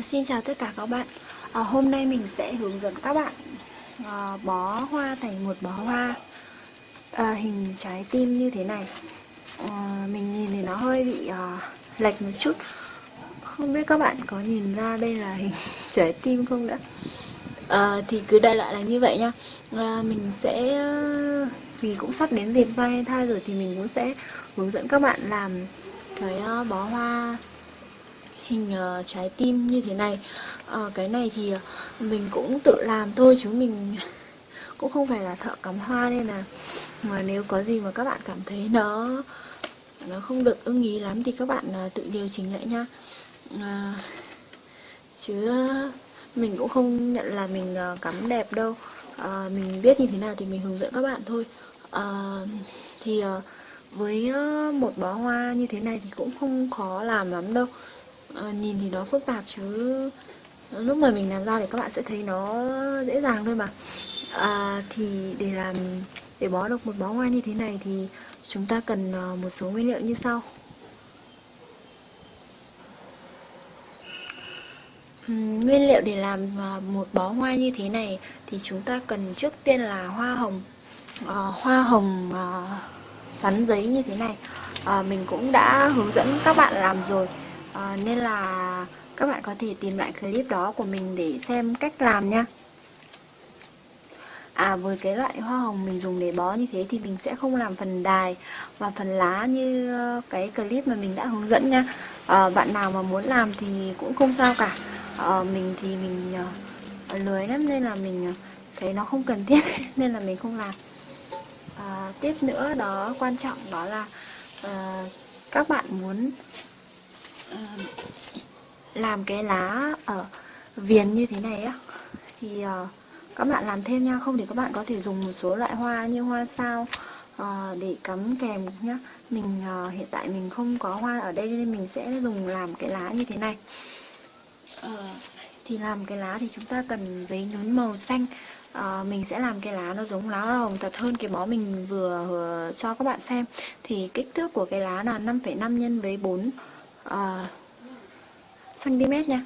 À, xin chào tất cả các bạn. À, Hôm nay mình sẽ hướng dẫn các bạn à, bó hoa thành một bó hoa. À, hình trái tim như thế này. À, Mình nhìn thì nó hơi bị à, lệch một chút. Không biết các bạn có nhìn ra đây là hình trái tim không đã? À, Thì cứ đại loại là như vậy nha à, Mình sẽ Vì cũng sắp đến dịp Valentine rồi thì mình cũng sẽ hướng dẫn các bạn làm cái à, bó hoa hình uh, trái tim như thế này. Uh, cái này thì uh, mình cũng tự làm thôi chứ mình cũng không phải là thợ cắm hoa nên là mà nếu có gì mà các bạn cảm thấy nó nó không được ưng ý lắm thì các bạn uh, tự điều chỉnh lại nha. Uh, chứ uh, mình cũng không nhận là mình uh, cắm đẹp đâu. Uh, mình biết như thế nào thì mình hướng dẫn các bạn thôi. Uh, thì uh, với uh, một bó hoa như thế này thì cũng không khó làm lắm đâu à, nhìn thì nó phức tạp chứ. Lúc mà mình làm ra thì các bạn sẽ thấy nó dễ dàng thôi mà. À, thì để làm để bó được một bó hoa như thế này thì chúng ta cần ờ, một số nguyên liệu như sau. Nguyên liệu để làm ờ, một bó hoa như thế này thì chúng ta cần trước tiên là hoa hồng à, Hoa hồng à, sắn giấy như thế này. À, Mình cũng đã hướng dẫn các bạn làm rồi à, nên là các bạn có thể tìm lại clip đó của mình để xem cách làm nha. À với cái loại hoa hồng mình dùng để bó như thế thì mình sẽ không làm phần đài và phần lá như ờ, cái clip mà mình đã hướng dẫn nha. À, Bạn nào mà muốn làm thì cũng không sao cả. À, Mình thì mình uh, lười lắm nên là mình thấy nó không cần thiết nên là mình không làm. À, Tiếp nữa đó quan trọng đó là uh, các bạn muốn làm cái lá ở viền như thế này á thì uh, các bạn làm thêm nha. Không thì các bạn có thể dùng một số loại hoa như hoa sao uh, để cắm kèm nhá. Mình uh, hiện tại mình không có hoa ở đây nên mình sẽ dùng làm cái lá như thế này. Uh, thì làm cái lá thì chúng ta cần giấy nhún màu xanh. À, mình sẽ làm cái lá nó giống lá hồng thật hơn cái bó mình vừa, vừa cho các bạn xem. Thì kích thước của cái lá là 5,5 nhân với 4 Ờ, uh, cm nha.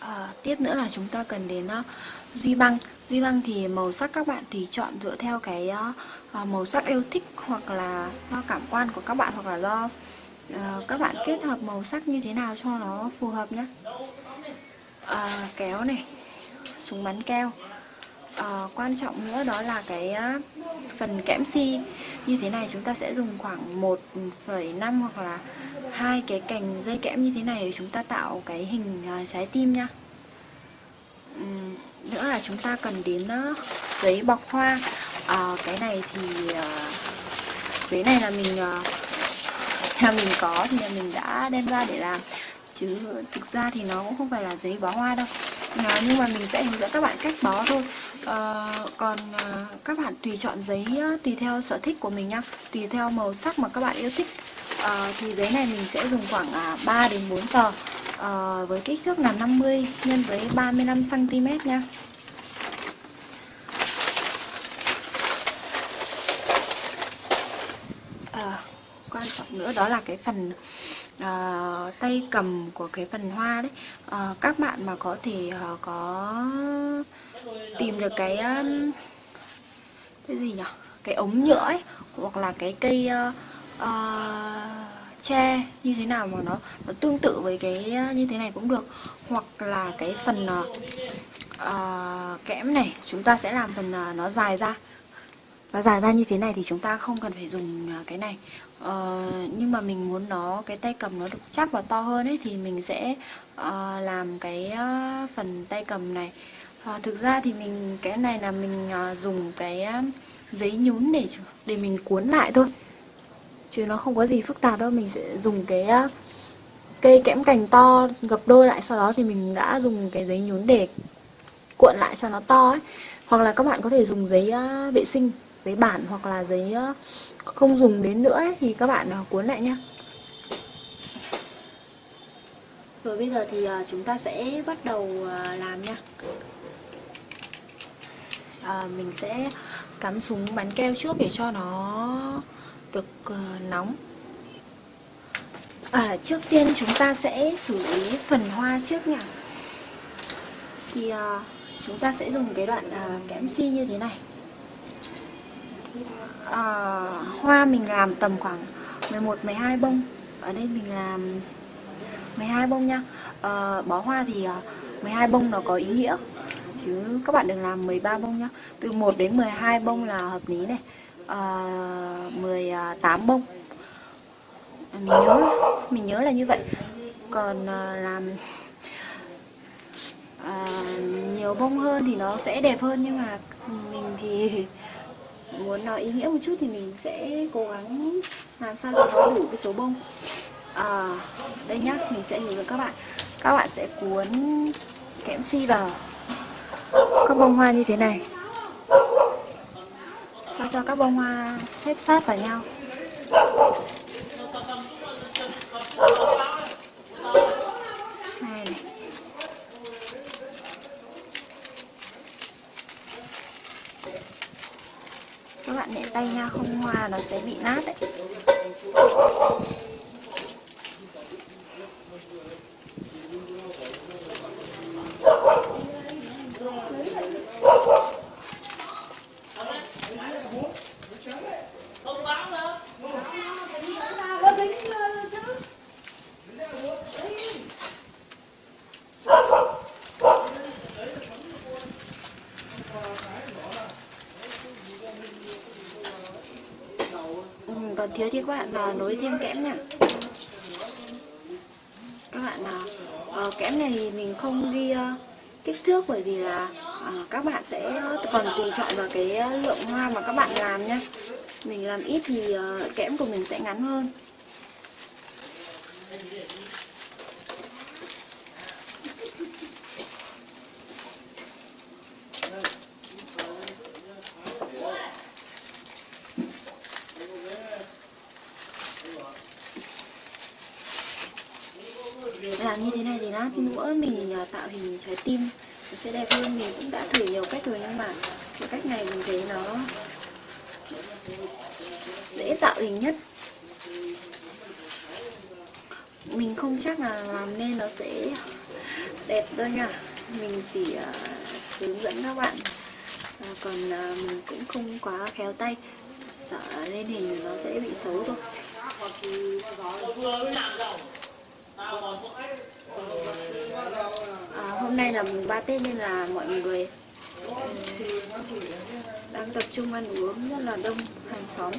Uh, tiếp nữa là chúng ta cần đến uh, duy băng. Duy băng thì màu sắc các bạn thì chọn dựa theo cái uh, màu sắc yêu thích hoặc là do cảm quan của các bạn hoặc là do uh, các bạn kết hợp màu sắc như thế nào cho nó phù hợp nhé uh, kéo này súng bắn keo uh, quan trọng nữa đó là cái uh, phần kẽm si. Như thế này chúng ta sẽ dùng khoảng 1,5 hoặc là hai cái cành dây kẽm như thế này để chúng ta tạo cái hình uh, trái tim nha. Uhm, nữa là chúng ta cần đến uh, giấy bọc hoa. Uh, cái này thì uh, giấy này là mình uh, là mình có thì là mình đã đem ra để làm chứ thực ra thì nó cũng không phải là giấy bó hoa đâu. À, nhưng mà mình sẽ hướng dẫn các bạn cách bó thôi. À, còn à, các bạn tùy chọn giấy tùy theo sở thích của mình nhá. Tùy theo màu sắc mà các bạn yêu thích. À, thì giấy này mình sẽ dùng khoảng à, 3 đến 4 tờ. À, với kích thước là 50 nhân với 35 cm nha à, quan trọng nữa đó là cái phần uh, tay cầm của cái phần hoa đấy. Uh, các bạn mà có thể uh, có tìm được cái cái gì nhỉ cái ống nhựa ấy hoặc là cái cây uh, uh, tre như thế nào mà nó nó tương tự với cái như thế này cũng được. Hoặc là cái phần uh, uh, kẽm này chúng ta sẽ làm phần uh, nó dài ra. Nó dài ra như thế này thì chúng ta không cần phải dùng cái này ờ, nhưng mà mình muốn nó cái tay cầm nó được chắc và to hơn ấy thì mình sẽ uh, làm cái uh, phần tay cầm này. Uh, thực ra thì mình cái này là mình uh, dùng cái uh, giấy nhún để để mình cuốn lại thôi. Chứ nó không có gì phức tạp đâu mình sẽ dùng cái uh, cây kẽm cành to gập đôi lại sau đó thì mình đã dùng cái giấy nhún để cuộn lại cho nó to ấy. Hoặc là các bạn có thể dùng giấy uh, vệ sinh giấy bản hoặc là giấy không dùng đến nữa ấy, thì các bạn à, cuốn lại nhá rồi bây giờ thì à, chúng ta sẽ bắt đầu à, làm nha. À, mình sẽ cắm súng bắn keo trước để cho nó được nóng. À, trước tiên chúng ta sẽ xử lý phần hoa trước nha. Thì à, chúng ta sẽ dùng cái đoạn à, kẽm si như thế này uh, Hoa mình làm tầm khoảng 11-12 bông. Ở đây mình làm 12 bông nha. Uh, Bó hoa thì ờ, uh, 12 bông nó có ý nghĩa. Chứ các bạn đừng làm 13 bông nhá. Từ 1 đến 12 bông là hợp lý này. Uh, 18 bông. Mình nhớ mình nhớ là như vậy. Còn uh, làm uh, nhiều bông hơn thì nó sẽ đẹp hơn nhưng mà mình thì muốn nói ý nghĩa một chút thì mình sẽ cố gắng làm sao cho nó đủ cái số bông. À, đây nhá mình sẽ hướng dẫn các bạn. Các bạn sẽ cuốn kẽm si vào. Các bông hoa như thế này. Sao cho các bông hoa xếp sát vào nhau này này các bạn nhẹ tay nha không hoa nó sẽ bị nát đấy còn thiếu thì các bạn là nối thêm kẽm nha các bạn nào uh, kẽm này thì mình không ghi uh, kích thước bởi vì là uh, các bạn sẽ còn tùy chọn vào cái ờ, lượng hoa mà các bạn làm nhé mình làm ít thì ờ, kẽm của mình sẽ ngắn hơn. Làm như thế này thì lát nữa mình ờ, tạo hình trái tim nó sẽ đẹp hơn mình cũng đã thử nhiều cách rồi nhưng mà cái cách này mình thấy nó dễ tạo hình nhất. Mình không chắc là làm nên nó sẽ đẹp đâu nha. Mình chỉ uh, hướng dẫn các bạn. Uh, còn uh, mình cũng không quá khéo tay. Sợ lên hình nó sẽ bị xấu thôi. À, hôm nay là mùng 3 Tết nên là mọi người ừ, đang tập trung ăn uống rất là đông, hàng xóm.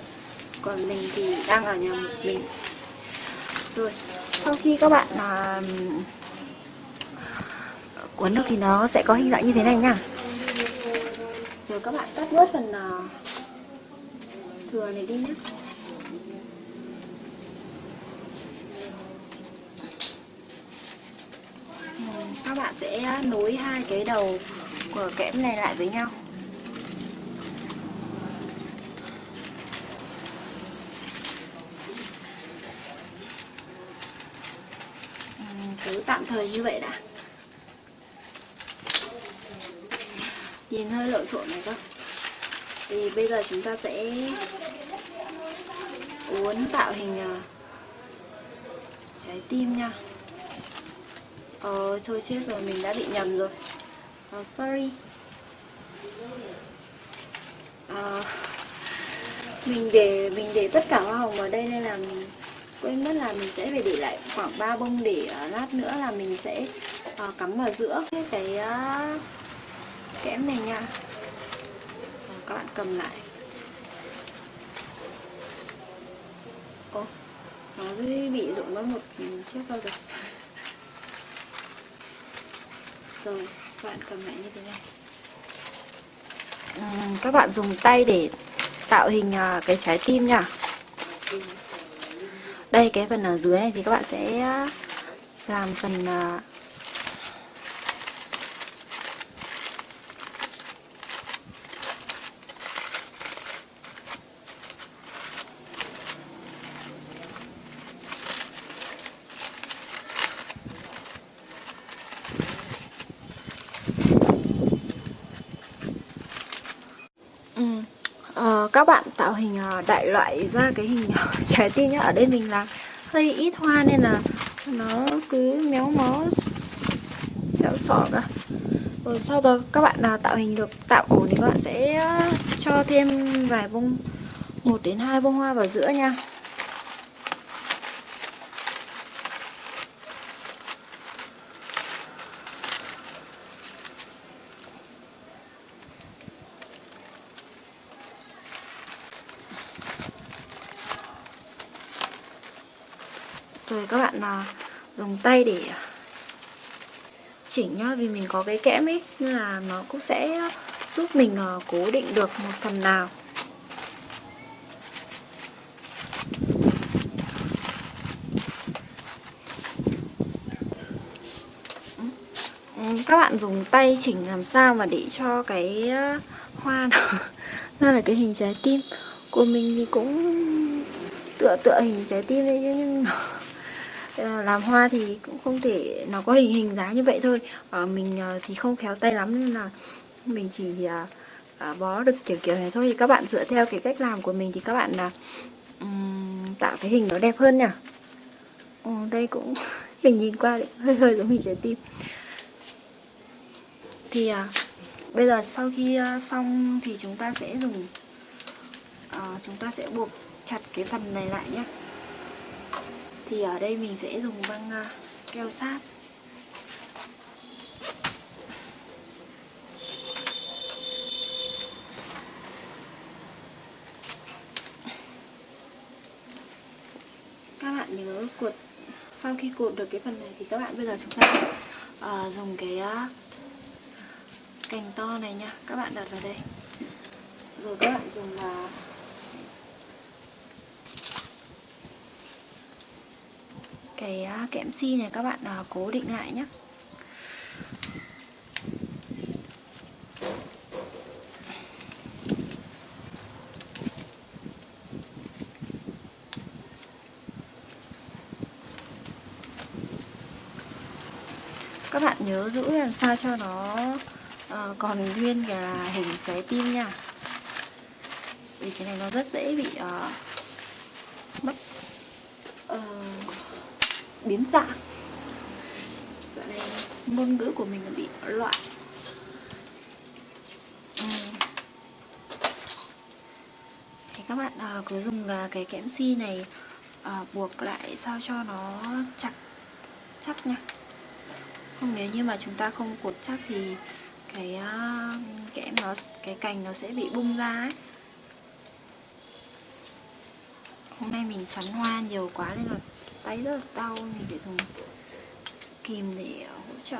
Còn mình thì đang ở nhà mình. Rồi, sau khi các bạn là cuốn được thì nó sẽ có hình dạng như thế này nha. Rồi các bạn cắt bớt phần à, thừa này đi nhé. Các bạn sẽ nối hai cái đầu của kẽm này lại với nhau. Cứ tạm thời như vậy đã. Nhìn hơi lộn xộn này cơ. Thì bây giờ chúng ta sẽ uốn tạo hình ờ, trái tim nha. Ờ, thôi chết rồi, mình đã bị nhầm rồi. Oh, Sorry. À, Mình để mình để tất cả hoa hồng ở đây nên là mình quên mất là mình sẽ phải để lại khoảng 3 bông để uh, lát nữa là mình sẽ uh, cắm vào giữa cái uh, kẽm này nha. Uh, Các bạn cầm lại. Ồ, nó bị rụng mất một chiếc đâu rồi rồi các bạn cầm lại như thế này ừ, các bạn dùng tay để tạo hình à, cái trái tim nha. Đây cái phần ở dưới này thì các bạn sẽ à, làm phần à, các bạn tạo hình ờ, đại loại ra cái hình ờ, trái tim nhá. Ở đây mình là hơi ít hoa nên là nó cứ méo mó, xéo sọ cả rồi sau đó các bạn nào tạo hình được, tạo ổn thì các bạn sẽ ờ, cho thêm vài bông, một đến hai bông hoa vào giữa nha rồi các bạn là dùng tay để à, chỉnh nhá, vì mình có cái kẽm ấy, nên là nó cũng sẽ giúp mình à, cố định được một phần nào. Ừ, các bạn dùng tay chỉnh làm sao mà để cho cái à, hoa nó ra là cái hình trái tim. Của mình thì cũng tựa tựa hình trái tim đấy chứ, nhưng nó Ờ, làm hoa thì cũng không thể nó có hình hình dáng như vậy thôi. À, mình ờ, thì không khéo tay lắm nên là mình chỉ à, bó được kiểu kiểu này thôi. Thì các bạn dựa theo cái cách làm của mình thì các bạn là um, tạo cái hình nó đẹp hơn nhỉ ừ, đây cũng mình nhìn qua đấy, hơi hơi giống hình trái tim. Thì à, bây giờ sau khi à, xong thì chúng ta sẽ dùng à, chúng ta sẽ buộc chặt cái phần này lại nhé thì ở đây mình sẽ dùng băng à, keo sát. Các bạn nhớ cuột sau khi cột được cái phần này thì các bạn bây giờ chúng ta uh, dùng cái uh, cành to này nha. Các bạn đặt vào đây. Rồi các bạn dùng uh, cái à, kẽm si này các bạn à, cố định lại nhé các bạn nhớ giữ làm sao cho nó uh, còn nguyên cái là hình trái tim nha. Vì cái này nó rất dễ bị uh, mất uh, biến dạng. Dạo này ngôn ngữ của mình bị loạn Thì các bạn à, cứ dùng à, cái kẽm si này à, buộc lại sao cho nó chặt chắc nha. Không nếu như mà chúng ta không cột chắc thì cái uh, kẽm nó cái cành nó sẽ bị bung ra ấy. Hôm nay mình xoắn hoa nhiều quá nên là tay rất là đau mình phải dùng kìm để ờ, hỗ trợ.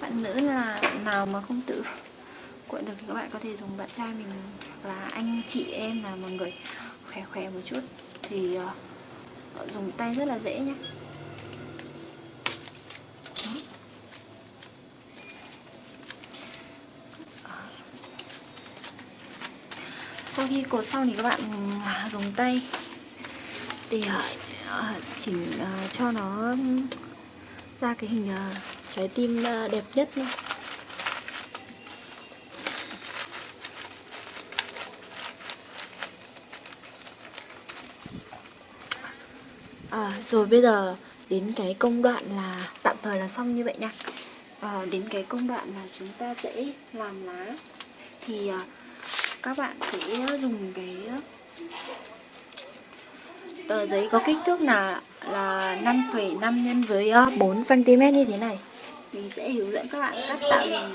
Bạn nữ là nào mà không tự cuộn được thì các bạn có thể dùng bạn trai mình là anh chị em là mọi người khỏe khỏe một chút thì uh, dùng tay rất là dễ nhé khi cột xong thì các bạn à, dùng tay. Để à, à, chỉnh cho nó ra cái hình trái tim đẹp nhất nhé. À, rồi bây giờ đến cái công đoạn là tạm thời là xong như vậy nha. À, đến cái công đoạn là chúng ta sẽ làm lá. Thì à, các bạn sẽ ờ, dùng cái ờ, tờ giấy có kích thước là là 5,5 nhân với ờ, 4 cm như thế này. Mình sẽ hướng dẫn các bạn cắt tạo hình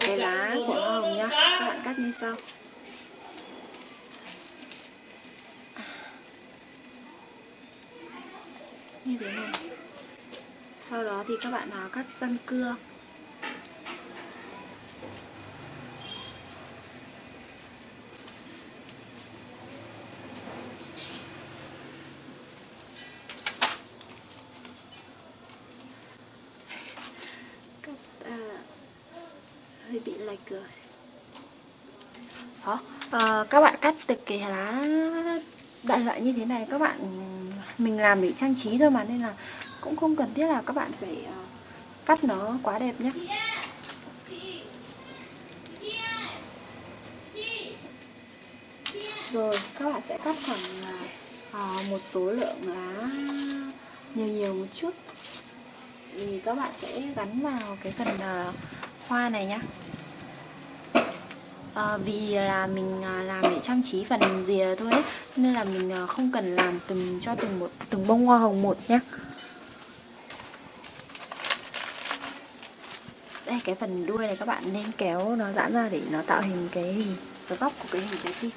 cái lá của hoa hồng nhá. Các bạn cắt như sau. Như thế này. Sau đó thì các bạn nào cắt răng cưa. cười đó à, các bạn cắt được cái lá đại loại như thế này các bạn mình làm để trang trí thôi mà nên là cũng không cần thiết là các bạn phải ờ, cắt nó quá đẹp nhé rồi các bạn sẽ cắt khoảng à, một số lượng lá nhiều nhiều một chút. Thì các bạn sẽ gắn vào cái phần à, hoa này nhá à, vì là mình ờ, làm để trang trí phần rìa thôi ấy, nên là mình ờ, không cần làm từng cho từng một từng bông hoa hồng một nhé đây cái phần đuôi này các bạn nên kéo nó giãn ra để nó tạo hình cái hình cái góc của cái hình trái tim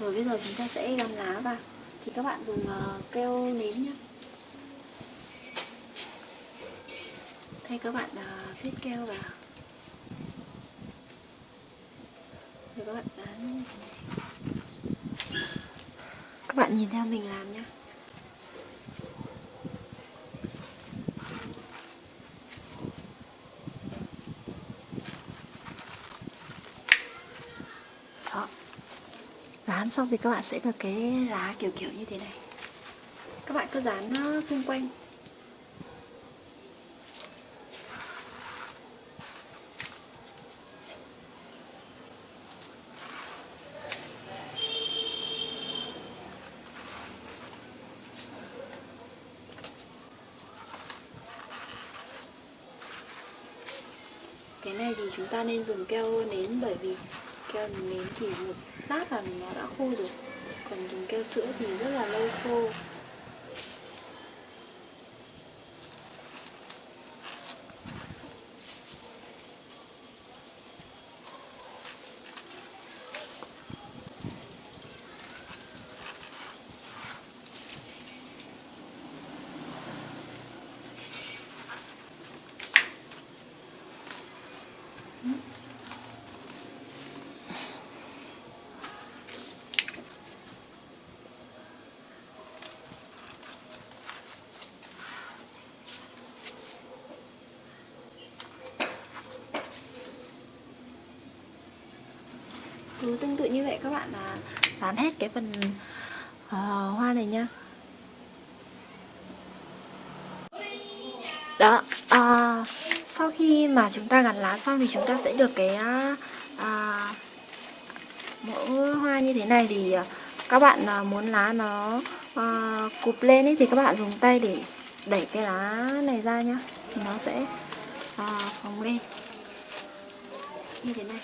rồi bây giờ chúng ta sẽ gắn lá vào. Thì các bạn dùng uh, keo nến nhé thay các bạn uh, viết keo vào. Các bạn dán các bạn nhìn theo mình làm nhé đó. Dán xong thì các bạn sẽ được cái lá kiểu kiểu như thế này. Các bạn cứ dán nó xung quanh cái này thì chúng ta nên dùng keo nến bởi vì keo nến thì một lát là nó đã khô rồi. Còn dùng keo sữa thì rất là lâu khô. Cứ tương tự như vậy các bạn là dán hết cái phần uh, hoa này nha. Đó à, sau khi mà chúng ta gắn lá xong thì chúng ta sẽ được cái à, mẫu hoa như thế này thì các bạn muốn lá nó à, cụp lên ấy thì các bạn dùng tay để đẩy cái lá này ra nhá. Thì nó sẽ à, phồng lên. Như thế này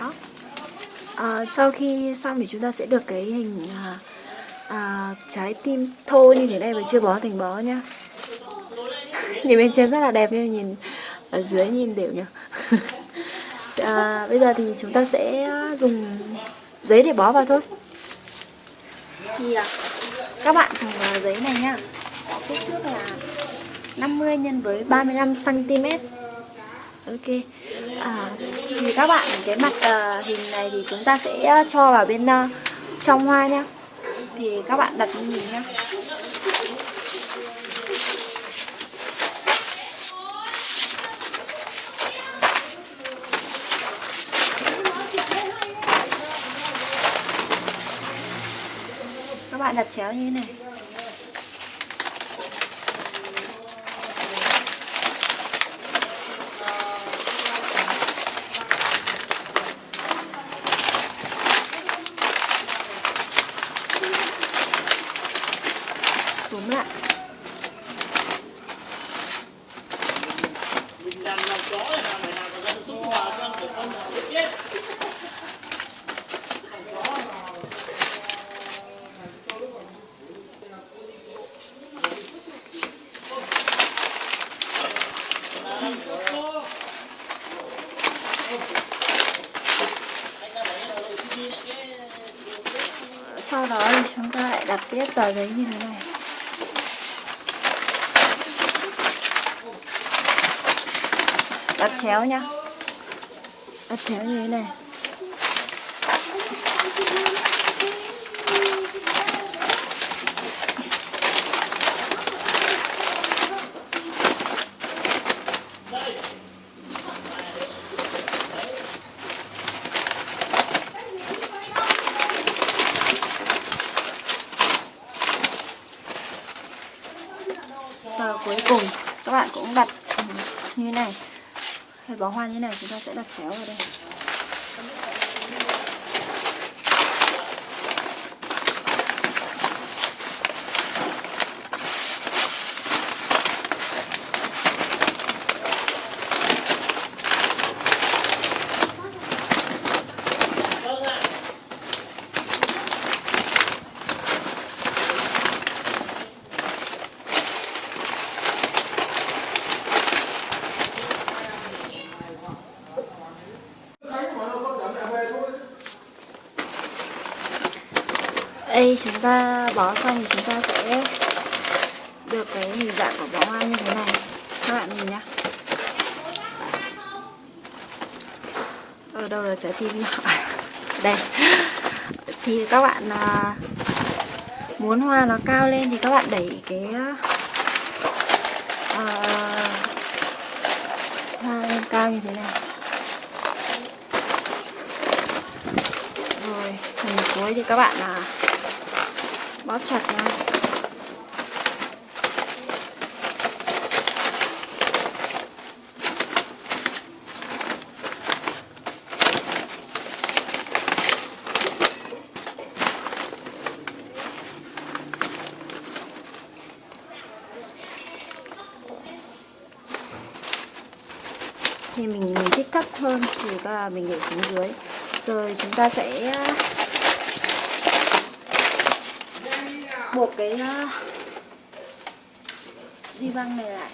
đó à, sau khi xong thì chúng ta sẽ được cái hình à, à, trái tim thô như thế này và chưa bó thành bó nhá. Nhìn bên trên rất là đẹp nhưng nhìn ở dưới nhìn đều nhá à, bây giờ thì chúng ta sẽ dùng giấy để bó vào thôi. Thì à, các bạn dùng giấy này nhá. Kích thước là 50 nhân với 35 cm ok thì các bạn cái mặt uh, hình này thì chúng ta sẽ ờ, cho vào bên uh, trong hoa nhá. Thì các bạn đặt như mình nhá. Các bạn đặt chéo như thế này túm lại sau đó thì chúng ta lại đặt tiếp tờ giấy như thế này. Đặt chéo nhá. Đặt chéo như thế này và cuối cùng các bạn cũng đặt như thế này hay bó hoa như thế này chúng ta sẽ đặt chéo vào đây đây chúng ta bó xong thì chúng ta sẽ được cái hình dạng của bó hoa như thế này. Các bạn nhìn nhá. Ở đâu là trái tim nhỏ đây. Thì các bạn à, muốn hoa nó cao lên thì các bạn đẩy cái uh, hoa lên cao như thế này. Rồi phần cuối thì các bạn là bóp chặt nha thì mình mình thích thấp hơn, thì ta, mình để xuống dưới. Rồi chúng ta sẽ buộc cái uh, di băng này lại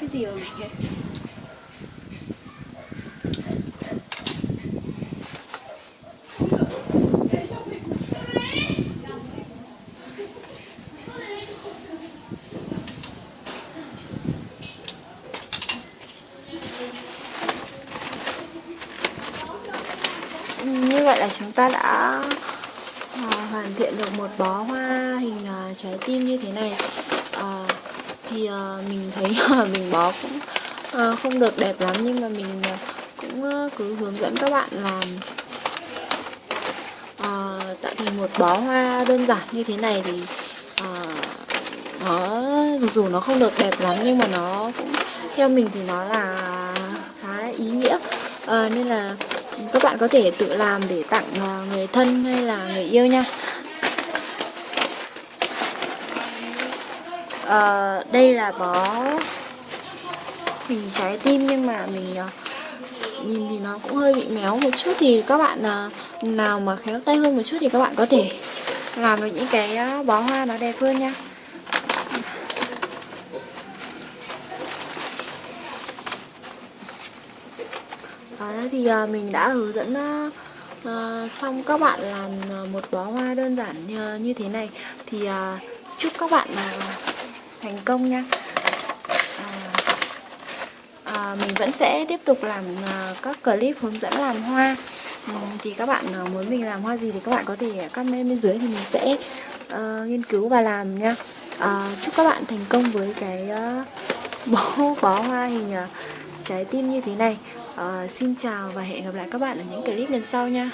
mình định như vậy là chúng ta đã ờ, hoàn thiện được một bó hoa hình ờ, trái tim như thế này thì uh, mình thấy uh, mình bó cũng uh, không được đẹp lắm nhưng mà mình uh, cũng uh, cứ hướng dẫn các bạn làm uh, tạo thành một bó hoa đơn giản như thế này thì uh, nó dù nó không được đẹp lắm nhưng mà nó cũng theo mình thì nó là khá ý nghĩa. Uh, nên là các bạn có thể tự làm để tặng người thân hay là người yêu nha. À, đây là bó hình trái tim nhưng mà mình uh, nhìn thì nó cũng hơi bị méo một chút thì các bạn uh, nào mà khéo tay hơn một chút thì các bạn có thể làm được những cái uh, bó hoa nó đẹp hơn nha. Đó thì uh, mình đã hướng dẫn uh, xong các bạn làm một bó hoa đơn giản như thế này. Thì chúc các bạn thành công nha. À, à, mình vẫn sẽ tiếp tục làm à, các clip hướng dẫn làm hoa. À, thì các bạn à, muốn mình làm hoa gì thì các bạn có thể comment bên dưới thì mình sẽ à, nghiên cứu và làm nha. À, chúc các bạn thành công với cái à, bó bó hoa hình à, trái tim như thế này. À, xin chào và hẹn gặp lại các bạn ở những clip lần sau nha.